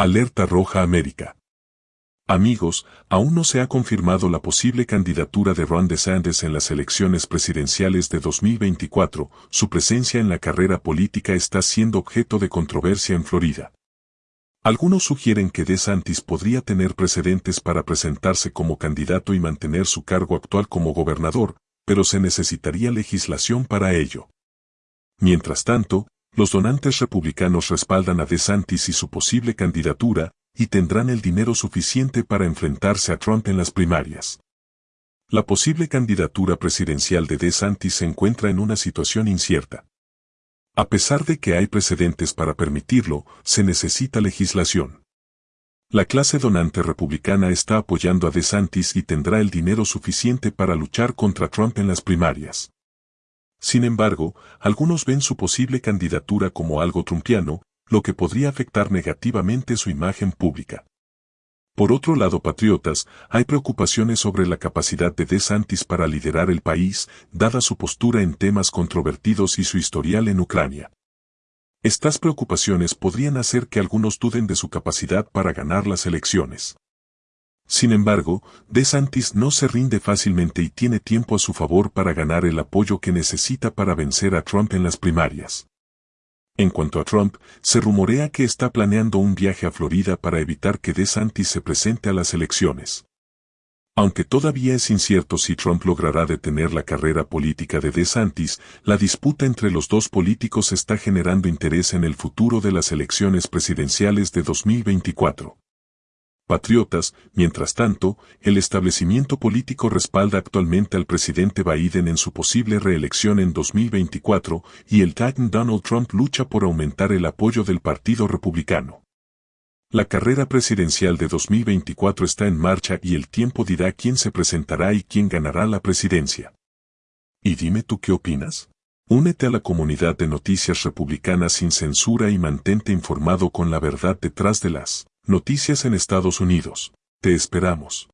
Alerta Roja América. Amigos, aún no se ha confirmado la posible candidatura de Ron DeSantis en las elecciones presidenciales de 2024, su presencia en la carrera política está siendo objeto de controversia en Florida. Algunos sugieren que DeSantis podría tener precedentes para presentarse como candidato y mantener su cargo actual como gobernador, pero se necesitaría legislación para ello. Mientras tanto, los donantes republicanos respaldan a DeSantis y su posible candidatura, y tendrán el dinero suficiente para enfrentarse a Trump en las primarias. La posible candidatura presidencial de DeSantis se encuentra en una situación incierta. A pesar de que hay precedentes para permitirlo, se necesita legislación. La clase donante republicana está apoyando a DeSantis y tendrá el dinero suficiente para luchar contra Trump en las primarias. Sin embargo, algunos ven su posible candidatura como algo trumpiano, lo que podría afectar negativamente su imagen pública. Por otro lado, patriotas, hay preocupaciones sobre la capacidad de DeSantis para liderar el país, dada su postura en temas controvertidos y su historial en Ucrania. Estas preocupaciones podrían hacer que algunos duden de su capacidad para ganar las elecciones. Sin embargo, DeSantis no se rinde fácilmente y tiene tiempo a su favor para ganar el apoyo que necesita para vencer a Trump en las primarias. En cuanto a Trump, se rumorea que está planeando un viaje a Florida para evitar que DeSantis se presente a las elecciones. Aunque todavía es incierto si Trump logrará detener la carrera política de DeSantis, la disputa entre los dos políticos está generando interés en el futuro de las elecciones presidenciales de 2024 patriotas, mientras tanto, el establecimiento político respalda actualmente al presidente Biden en su posible reelección en 2024 y el Titan Donald Trump lucha por aumentar el apoyo del Partido Republicano. La carrera presidencial de 2024 está en marcha y el tiempo dirá quién se presentará y quién ganará la presidencia. Y dime tú qué opinas. Únete a la comunidad de noticias republicanas sin censura y mantente informado con la verdad detrás de las Noticias en Estados Unidos. Te esperamos.